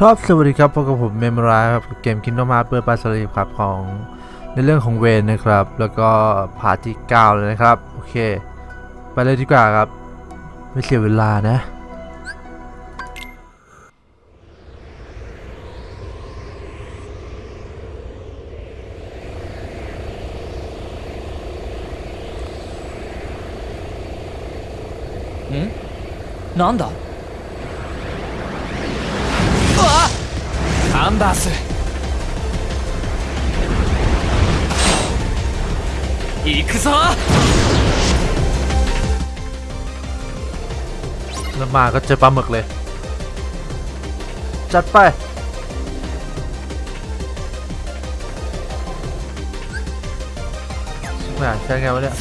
ครับสวัสดีครับพบกับผมเมมราครับเกมคินโนมาเปิดปาสลีครับของในเรื่องของเวนนะครับ แล้วก็พาที่เก้าเลยนะครับ โอเค ไปเลยดีกว่าครับ ไม่เสียเวลานะนั่นด๊ アンダース行くぞ แล้วมาก็เจอปลาหมึกเลย จัดไปแหม่ใช่ไงวะเนี่ย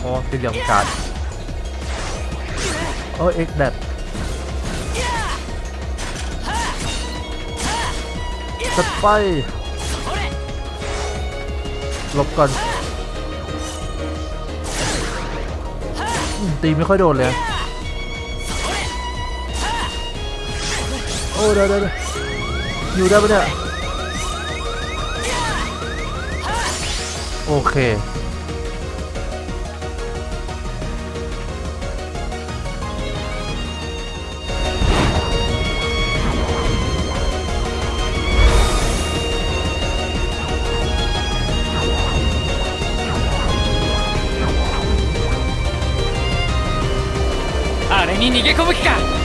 โอ้สีเหลี่ยมกาดโอ้เอ็กแดด จัดไปหลบก่อนตีไม่ค่อยโดนเลย โอ้เดี๋ยวเดี๋ยวเดี๋ยวอยู่ได้ปะเนี่ย โอเค に逃げ込む気か？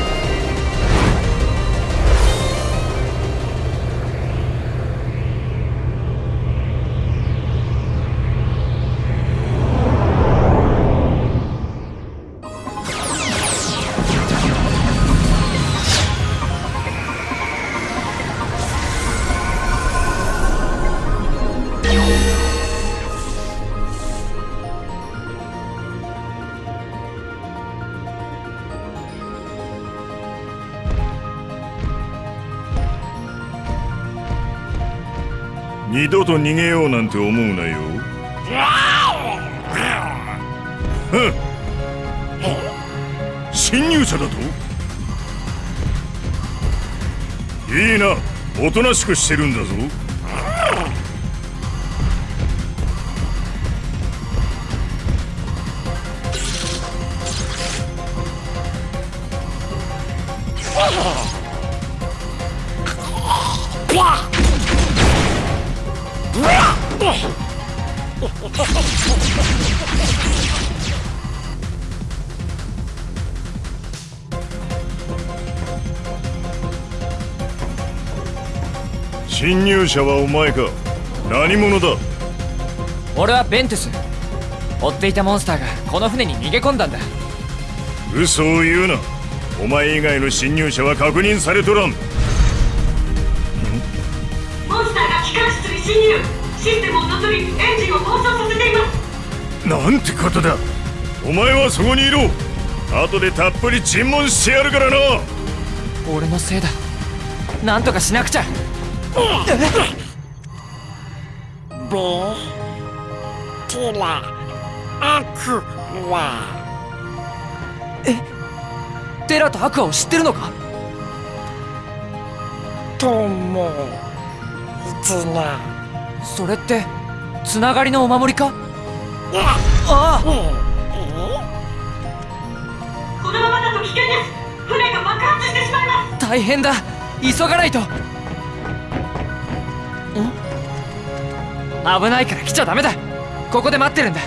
二度と逃げようなんて思うなよ。侵入者だと？いいな。おとなしくしてるんだぞ入者はお前か。何者だ？俺はベントゥス。追っていたモンスターがこの船に逃げ込んだんだ。嘘を言うな。お前以外の侵入者は確認されとらん。モンスターが機関室に侵入。システムを乗っ取りエンジンを暴走させています。なんてことだ。お前はそこにいろ。後でたっぷり尋問してやるからな。俺のせいだ。なんとかしなくちゃベテラアクラテラとアクアを知ってるのか？トモイズナそれってつながりのお守りか？ああ。このままだと危険です。船が爆発してしまいます。大変だ。急がないと危ないから来ちゃダメだここで待ってるんだ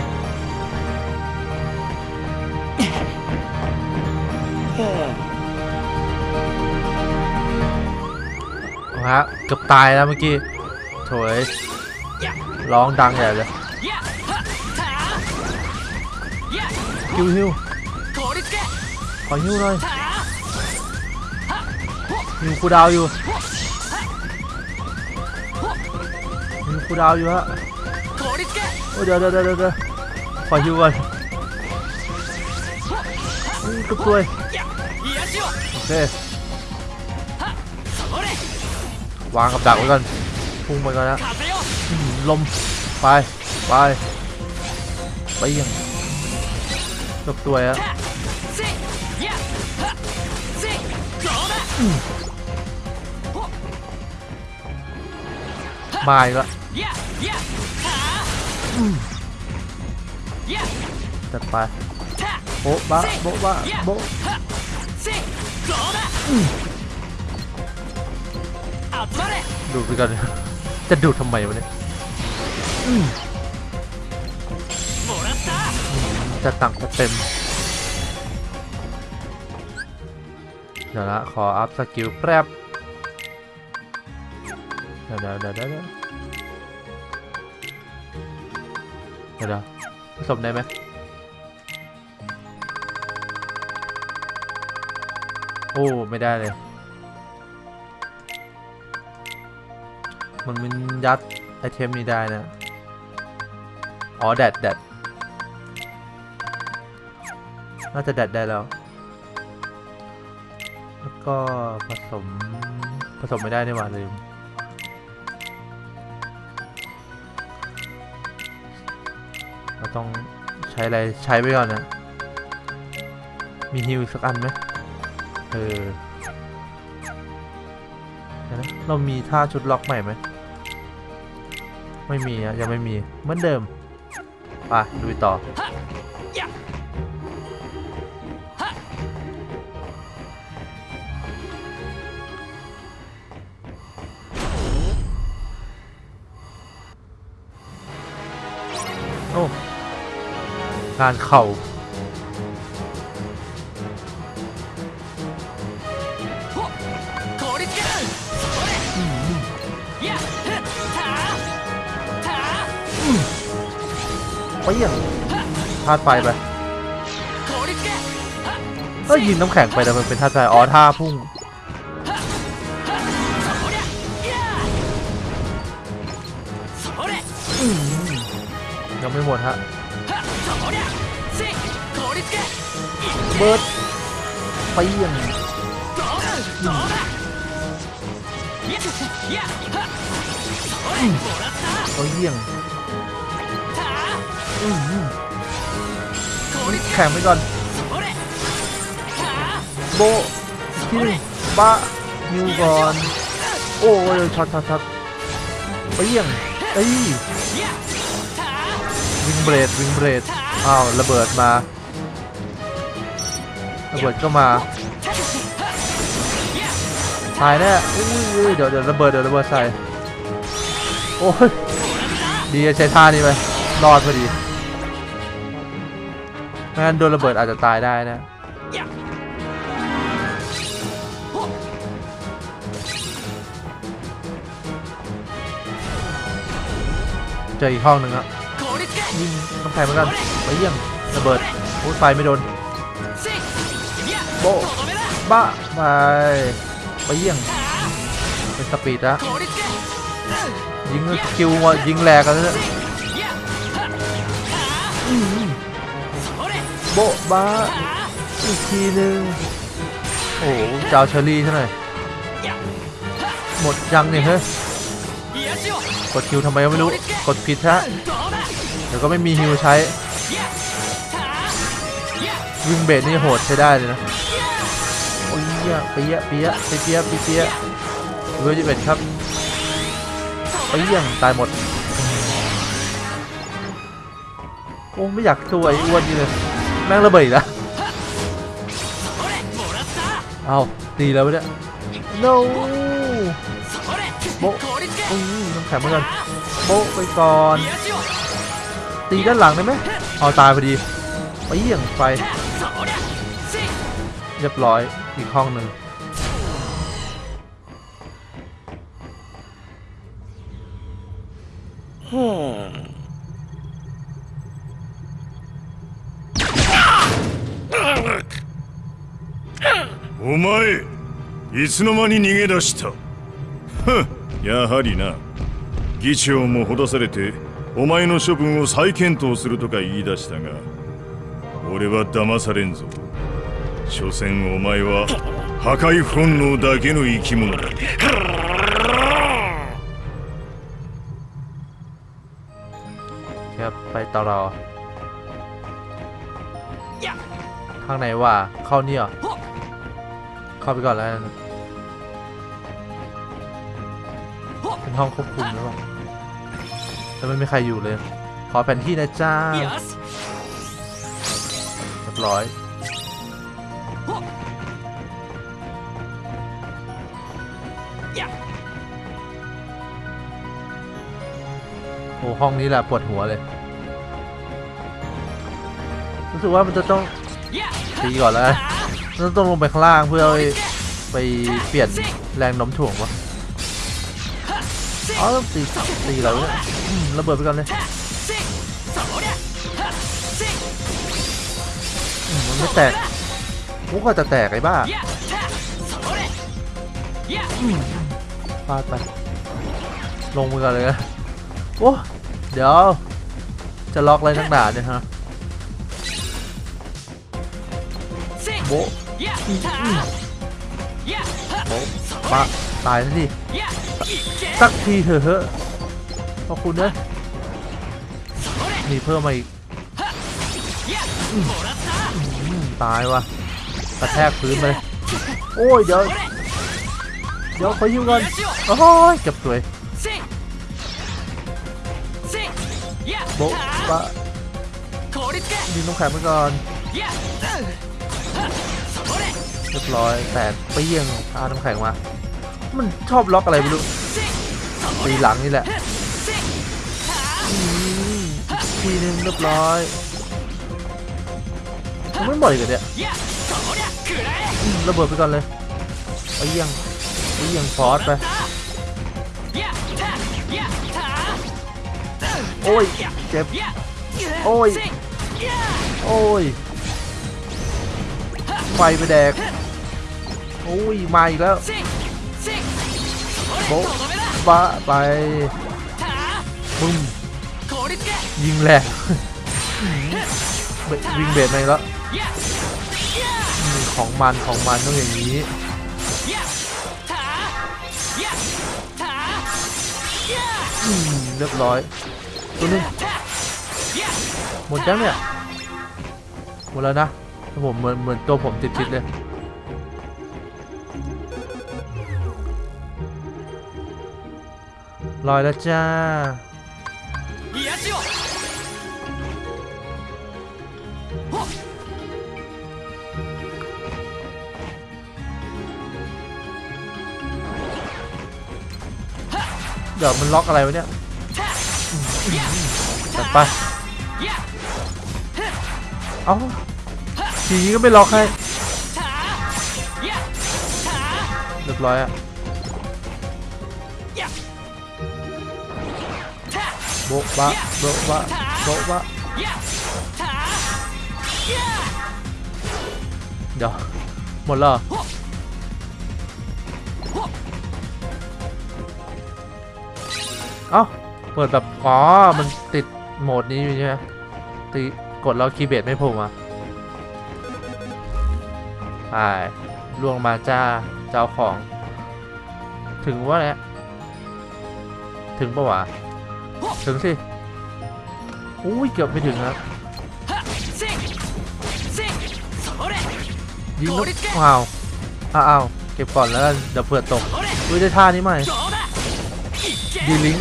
เอาฮะเกือบตายแล้วเมื่อกี้โถยร้องดังใหญ่เลยฮิวฮิว 効率系 ขอฮิวหน่อยฮิวคูลดาวน์อยู่ คูดาวอยู่ฮะโอ้เดี๋ยวเดี๋ยวเดี๋ยวเอยฮิวก่อนกบตัวโอเควางกับดักไว้ก่อนพุ่งไปก่อนนะลมไปไปไปยังจกตัวอะมาอีกแล้ว ปโบ๊ะบ้าโบ๊ะบ้าโบ๊ะดูดไปก่อนจะดูดทำไมวะเนี่ยจะตังจะเต็ม เดี๋ยวละขอ up skill แปรบเดี๋ยวเดี๋ยวเดี๋ยวเดี๋ยวเดี๋ยวผสมได้ไหม อ้ไม่ได้เลย มันมันยัดไอเทมนี้ได้นะ อ๋อแดดแดดน่าจะแดดได้แล้ว แล้วก็ผสมผสมไม่ได้นี่หว่าลืมเราต้องใช้อะไรใช้ไปก่อนนะ มีฮิวสักอันไหม เออเรามีท่าชุดล็อกใหม่ไหม ไม่มีอะยังไม่มี เหมือนเดิม ไปดูต่อ โอ้ งานเข่าาตุไฟไปก็ยิงน้ำแข็งไปแต่มันเป็นท่าตุไฟอ๋อท่าพุ่งยังไม่หมดฮะเบิร์ดไปยังเขาเยี่ยงอืมันแข็งไปก่อน โบที่บ้านิวก่อน โอ้ยช็อตช็อตช็อตไปยังไอ้วิงเบรดวิงเบรดอ้าวระเบิดมา ระเบิดก็มาตายแน่เดี๋ยวเดี๋ยวระเบิดเดี๋ยวระเบิดใส่ โอ้ยดีใช้ท่านี้ไปรอดพอดี งั้นโดนระเบิดอาจจะตายได้นะ เจออีกห้องหนึ่งอะยิงต้องใส่เหมือนกันไปเยี่ยมระเบิดโอ้ไฟไม่โดนโบบ้าไปไปเยี่ยงเป็นสปีดนะยิงคิวยิงแหลกกันเลย โบ๊ะบ้าอีกทีหนึ่งโอ้โหเจ้าเชอรี่ซะหน่อยหมดยังเนี่ยเฮ้ยกดคิวทำไมก็ไม่รู้ กดผิดฮะเดี๋ยวก็ไม่มีฮิวใช้ วิ่งเบสนี่โหดใช้ได้เลยนะ โอ้ยเปี้ยเปี้ยเปียเปียเปียเปียเบอร์จิบครับไปยังตายหมด โอ้ ไม่อยากช่วยอ้วนนี่เลย แม่งระเบิดแล้เอาตีแล้วเนี่ย no โบอู้น้ำแข็งเหมือนกันโบไปก่อน ตีด้านหลังได้ไหมเอาตายพอดีไปเยี่ยงไฟเรียบร้อยอีกห้องหนึ่ง いつの間に逃げ出したふんやはりな議長もほだされてお前の処分を再検討するとか言い出したが俺は騙されんぞ所詮お前は破壊本能だけの生き物だ ครับไปต่อรอ や ข้างในว่าเข้านี่เหรอ ほっ เข้าไปก่อนแล้ว ห้องควบคุมหรือเปล่าแต่ไม่มีใครอยู่เลย ขอแผ่นที่นะจ้าเรียบร้อยโอ้ห้องนี้แหละปวดหัวเลย รู้สึกว่ามันจะต้องตีก่อนแล้ว ต้องลงไปข้างล่างเพื่อไปเปลี่ยนแรงน้มถ่วงวะ อ๋อต้องตีตีเราเนี่ยระเบิดไปก่อนเลยมันไม่แตกกูก็จะแตกไอ้บ้าพาดไปลงมือกันเลยนะโอ้เดี๋ยว จะล็อกอะไรนักหนาเนี่ยฮะโบโบมาตายซะดิ สักทีเถอะเฮ้ขอบคุณนะมีเพิ่มมาอีกตายวะกระแทกพื้นไปโอ้ยเดี๋ยวเดี๋ยวขอยิ้มก่อนโอ้ยจับสวยโบ๊ะปะดินน้ำแข็งไปก่อนเรียบร้อยแตกเปี้ยงอาน้ำแข็งมา มันชอบล็อกอะไรไม่รู้ตีหลังนี่แหละทีนึงเรียบร้อยมันบ่อยกันเนี่ยระเบิดไปก่อนเลยไปเยี่ยงไปเยี่ยงฟอสไปโอ้ยเจ็บโอ้ยโอ้ยไฟไปแดกโอ้ยมาอีกแล้ว โบ๊ะไปบึ้มยิงแหลกวิ่งเบรดไปแล้วของมันของมันต้องอย่างนี้เรียบร้อยตัวนึงหมดแล้วเนี่ยหมดแล้วนะผมเหมือนเหมือนตัวผมติดๆเลย ลอยแล้วจ้าเดี๋ยวมันล็อกอะไรวะเนี่ยจัดไป เอาทีนี้ก็ไม่ล็อกให้ เรียบร้อยอะ บ๊ะบะโบ๊ะบะโบ๊ะบะเดี๋ยวหมดแล้วเอ้าเปิดแบบ อ๋อ มันติดโหมดนี้อยู่ใช่ไหมตีกดแล้วคีย์เบสไม่พุ่อะใช่ล่วงมาจ้า เจ้าของ ถึงว่าแหละถึงปะวะ ถึงสิอุ้ยเกือบไม่ถึงครับยิงนกเอาวอ้าวเก็บก่อนแล้วเดี๋ยวเผื่อตกอุ้ยได้ท่านี้ไหม D-Link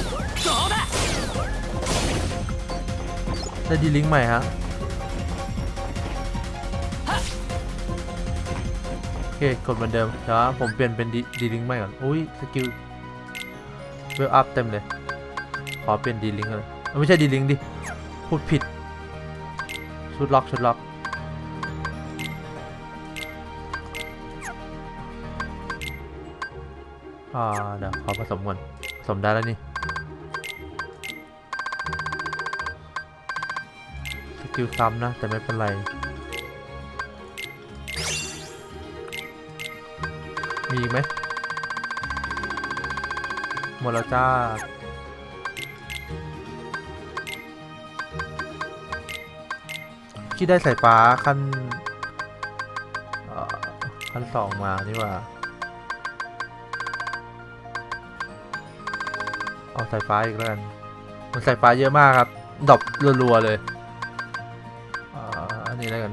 ได้ D-Link ใหม่ฮะโอเคกดเหมือนเดิมเดี๋ยวผมเปลี่ยนเป็น D-Link ใหม่ก่อนอุ้ย skill level up เต็มเลย อเปลี่ยน D-Link เลยเอ้ยไม่ใช่ D-Link ดิ พูดผิด Shotlock Shotlock อ่า เดี๋ยวขอผสมก่อนผสมได้แล้วนี่ สกิลซ้ำนะ แต่ไม่เป็นไรมีไหมหมดแล้วจ้า ที่ได้สายฟ้าขั้นขั้นสองมานี่ว่า เอาสายฟ้าอีกแล้วกัน มันสายฟ้าเยอะมากครับดอบรัวๆเลยอันนี้แล้วกัน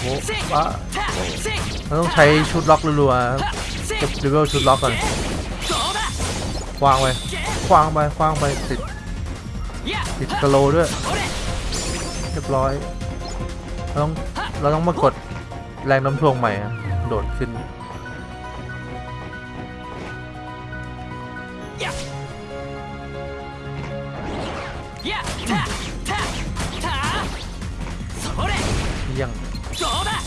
โอ้ฟ้าเรต้องใช้ชุดล็อกรัวๆกับเลเวลชุดล็อกก่อนควางไปควางไปควางไปติด ติดสโลด้วยเรียบร้อยเราต้องเราต้องมากดแรงน้ำทวงใหม่โดดขึ้นยัง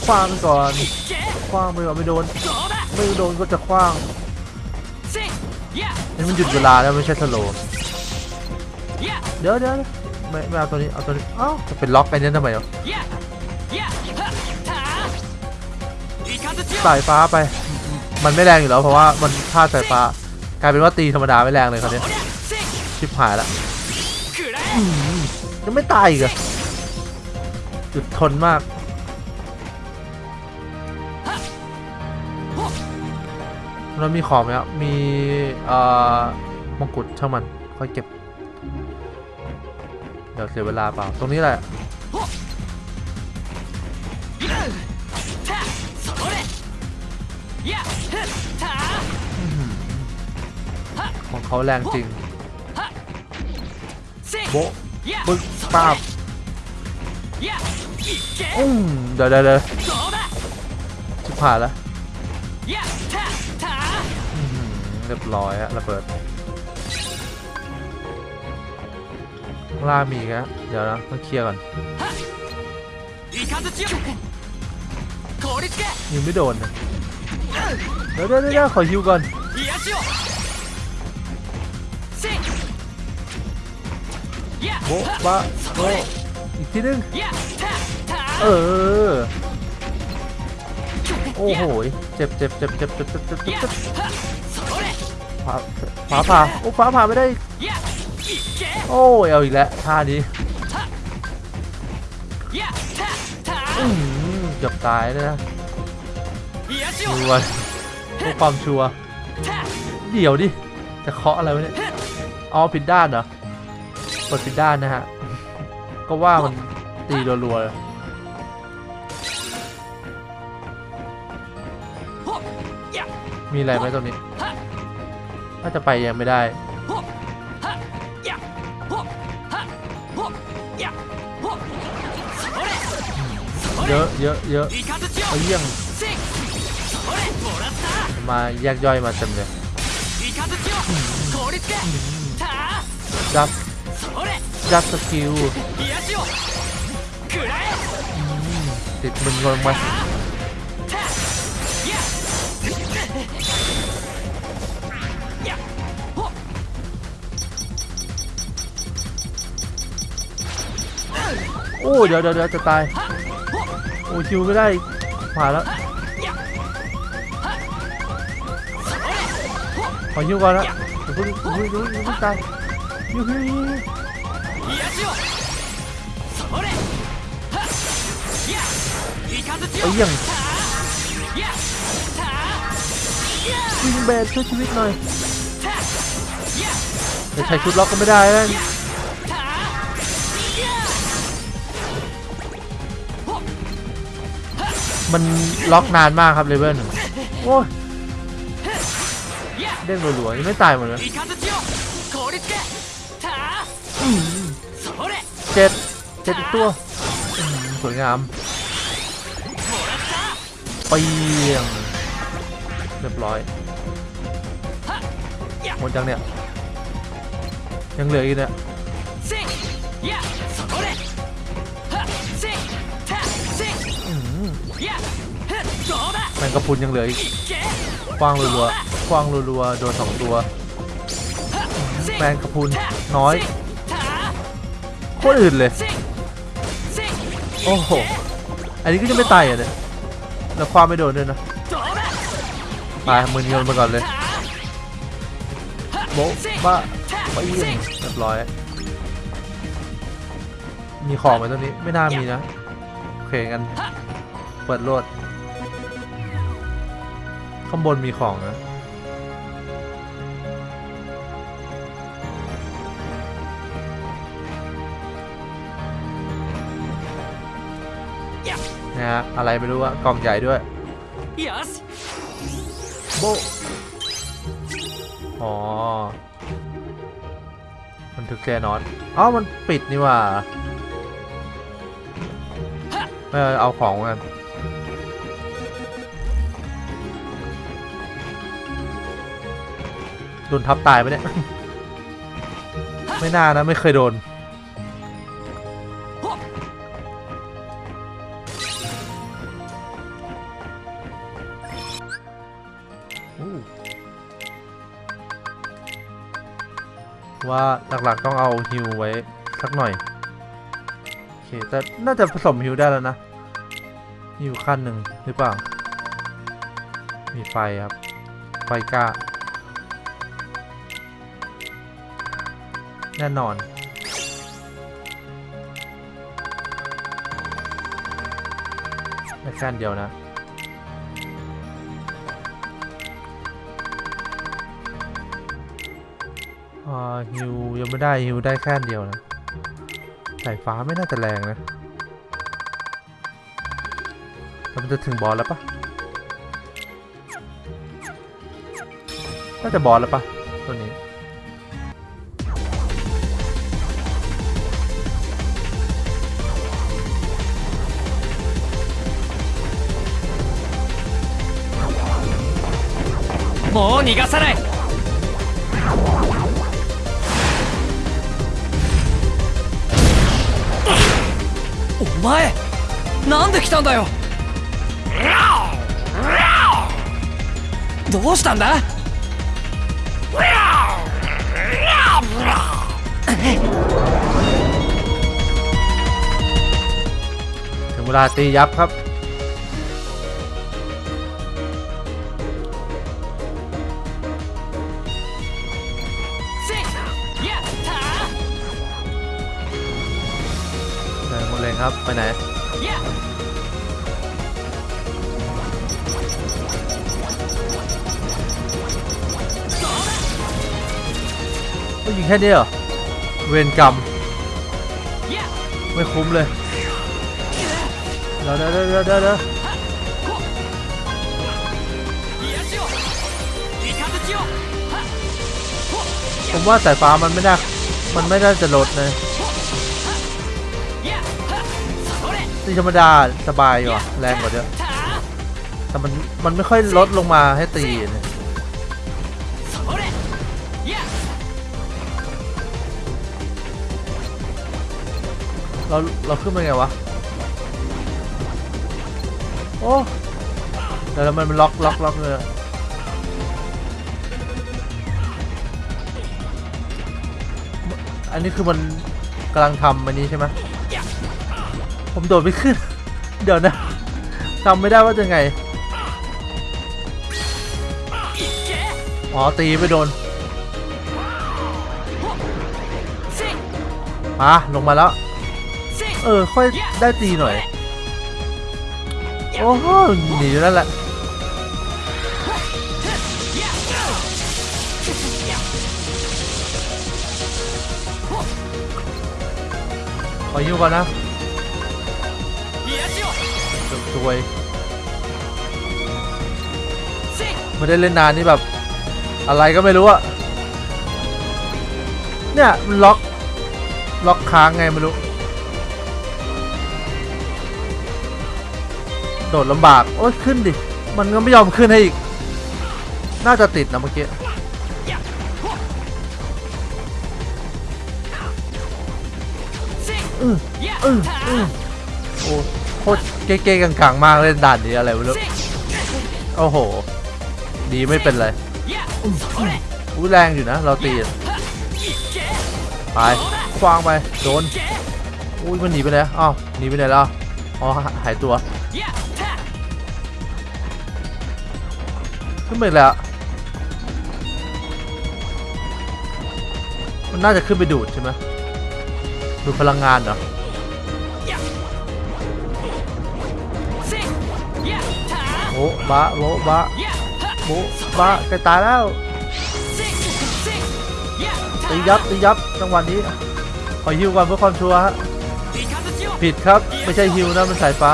คว้างก่อนคว้างไปก่อนไม่โดนไม่โดนก็จะคว้างนี่มันหยุดเวลาแล้วไม่ใช่สโล เดี๋ยวเดี๋ยวไม่ไม่เอาตัวนี้เอาตัวนี้อ้าวจะเป็นล็อกไปเนี่ทำไมเนาะสายฟ้าไป มันไม่แรงอยู่แล้วเพราะว่ามันพลาดสายฟ้ากลายเป็นว่าตีธรรมดาไม่แรงเลยคราวนี้ชิบหายละยังไม่ตายอีกอะจุดทนมากเรามีของไหมครับมีอ่อมงกุฎช่างมันค่อยเก็บ ดี๋ยวเสียเวลาเปล่า ตรงนี้แหละของเขาแรงจริง โบปึ๊บปาบอุ้มเดี๋ยวเดี๋ยวชิบหายแล้วเรียบร้อยอะระเบิด ข้างล่างมีครัเดี๋ยวนะต้องเคลียร์ก่อนยังไม่โดนนะเดี๋ยวเดี๋ยวเดยวขอฮิวก่อนโอ้ะบะโอ้อีกทีนึงเออโอ้โหเจ็บเจ็บเจ็บเจ็บเจ็บเจ็บเจ็บฟ้าผ่าโอ้ผาผาไม่ได้ โอ้ยเอาอีกแล้วท่านี้เกือบตายเลยนะชัวร์ความชัวร์เดี๋ยวดิ จะเคาะอะไรวะเนี่ยอ๋อผิดด้านเหรอปิดผิดด้านนะฮะ ก็ว่ามันตีรัวๆมีอะไรไหมตรงนี้ ถ้าจะไปยังไม่ได้ เยอะเยอะเยอะเยี่ยงมาแยกย่อยมาเต็มเลยจับจับสกิลติดมึงลงมาโอ้เดี๋ยวเดี๋ยวจะตาย โอ้คิวก็ได้ผ่านแล้วขอยิ้วก่อนละเพิ่งยิ้วยิ้วยิ้วตายยิ้วยิ้วไอ้ยังวิงแบนช่วยชีวิตหน่อยแต่ใช้ชุดล็อกก็ไม่ได้แล้ว มันล็อกนานมากครับเลเวลหนึ่งโอ้ยเด้งรัวๆยังไม่ตายหมดเลยเจ็ดเจ็ดตัวสวยงามปียงเรียบร้อยหมดจังเนี่ยยังเหลืออีกเนี่ย แมนกระพุนยังเหลืออีกกวางรัวๆกวางรัวๆโดนสองตัว แมงกระพุนน้อยโคตรอื่นเลย โอ้โห อันนี้ก็จะไม่ตายอะเนี่ยแล้วความไม่โดนด้วยนะตายมือเงินมาก่อนเลยโบ๊บ้าบ้าเยี่มเรียบร้อย มีของไหมตัวนี้ไม่น่ามีนะโอเคกัน ปิดรถข้างบนมีของนะนะฮะอะไรไม่รู้ว่ากล่องใหญ่ด้วย yes. โบอ๋อมันถึกแค่นอนอ๋อมันปิดนี่ว่า ไม่เอาของกัน โดนทับตายไปะเนี่ย ไม่น่านะ ไม่เคยโดนอู้ว่าหลักๆต้องเอาฮิวไว้สักหน่อยโอเคแต่น่าจะผสมฮิวได้แล้วนะฮิวขั้นหนึ่งหรือเปล่า มีไฟครับ ไฟกล้า แน่นอนได้แค่เดียวนะอ่าฮิวยังไม่ได้ฮิวได้แค่เดียวนะสายฟ้าไม่น่าจะแรงนะแต่มันจะถึงบอสแล้วปะน่าจะบอสแล้วปะตัวนี้ もう逃がさないお前なんで来たんだよどうしたんだ ถึงเวลาตียับครับ ครับ ไปไหน ก็ยิงแค่นี้เหรอ เวรกรรม ไม่คุ้มเลยเดี๋ยวเดี๋ยวเดี๋ยวเดี๋ยวผมว่าสายฟ้ามันไม่ได้ มันไม่ได้จะลดเลยีธรรมดาสบายอยู่แรงกว่าเยอะแต่มันมันไม่ค่อยลดลงมาให้ตีเนี่ยเราเราขึ้นมาไงวะ โอ้แล้วมันมันล็อกล็อกล็อกเลยอันนี้คือมันกำลังทำอันนี้ใช่ไหม ผมโดดไม่ขึ้น เดี๋ยวนะจำไม่ได้ว่าจะไง อ๋อ ตีไม่โดน มา ลงมาแล้ว เออ ค่อยได้ตีหน่อย โอ้โหหนีนั่นแหละ ขออยู่ก่อนนะ จวยไม่ได้เล่นนานนี่แบบ อะไรก็ไม่รู้อะเนี่ยมันล็อก ล็อกค้างไงไม่รู้ โดดลำบาก โอ้ยขึ้นดิ มันก็ไม่ยอมขึ้นให้อีก น่าจะติดนะเมื่อกี้อืโอ้ โคตรเก๊ๆกังมากเล่นด่านนี้อะไรไม่รู้โอ้โห ดีไม่เป็นไรอู้แรงอยู่นะ เราตีไปควางไปโดนอุ้ยมันหนีไปแล้อ้าวหนีไปไหนแล้วอ๋อหายตัวขึ้นไปแล้วมันน่าจะขึ้นไปดูดใช่ไหมดูพลังงานเหรอ โอ้บะโบบะโบบะแกตายแล้วตียับตียับจังหวะนนี้ขอฮิวก่อนเพื่อความชัวร์ฮะผิดครับไม่ใช่ฮิวนะมันสายฟ้า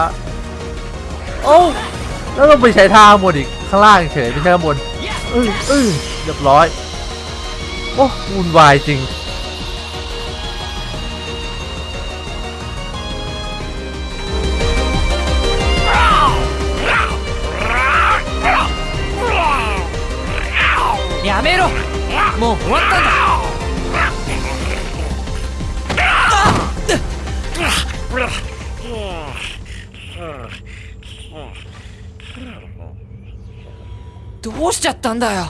โอ้แล้วเราไปใช้ท่าบนอีกข้างล่างเฉยไม่ใช่ข้างบนเออเออเรียบร้อยโอ้วุ่นวายจริง もう終わったんだ。どうしちゃったんだよ。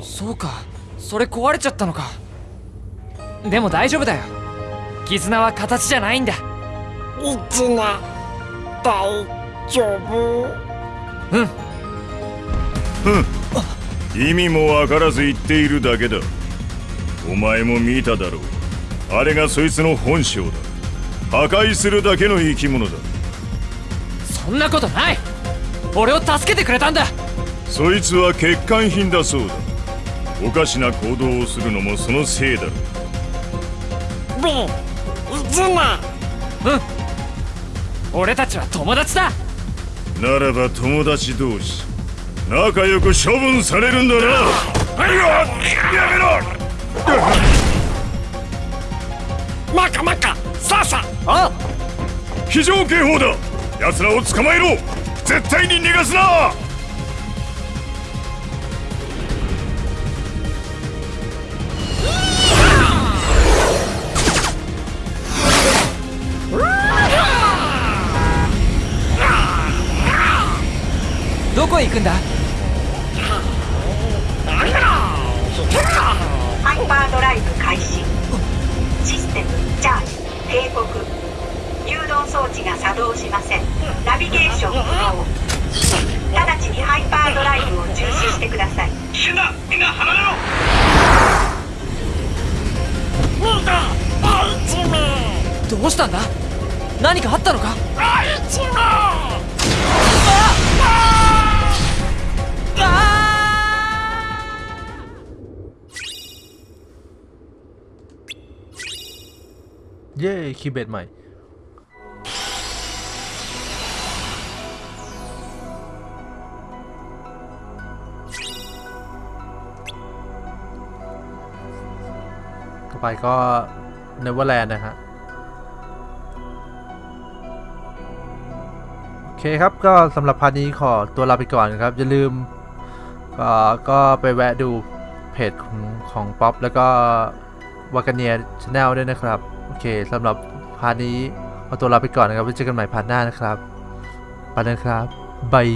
そうか。それ壊れちゃったのか。でも大丈夫だよ。絆は形じゃないんだ。一な大丈夫意味もわからず言っているだけだ。お前も見ただろう。あれがそいつの本性だ。破壊するだけの生き物だ。そんなことない。俺を助けてくれたんだ。そいつは欠陥品だそうだ。おかしな行動をするのもそのせいだろう。ベン一な俺たちは友達だならば友達同士仲良く処分されるんだな。はいよやめろ。中中さあさあ。非常警報だ。奴らを捕まえろ。絶対に逃がすなどこへ行くんだ？ハイパードライブ開始。システムチャージ警告誘導装置が作動しません。ナビゲーション不能。直ちにハイパードライブを中止してください。危険だみんな離れろ。見て第一名どうしたんだ？何かあったのか？第一名 เย้คีย์เบดใหม่ ต่อไปก็ Neverland นะฮะ โอเคครับก็สำหรับ part นี้ขอตัวลาไปก่อนครับ อย่าลืม ก็ก็ไปแวะดูเพจของของป๊อปแล้วก็วากาเนีย channel ด้วยนะครับ โอเคสำหรับ part นี้ขอตัวลาไปก่อนนะครับไว้เจอกันใหม่ part หน้านะครับไปนะครับ bye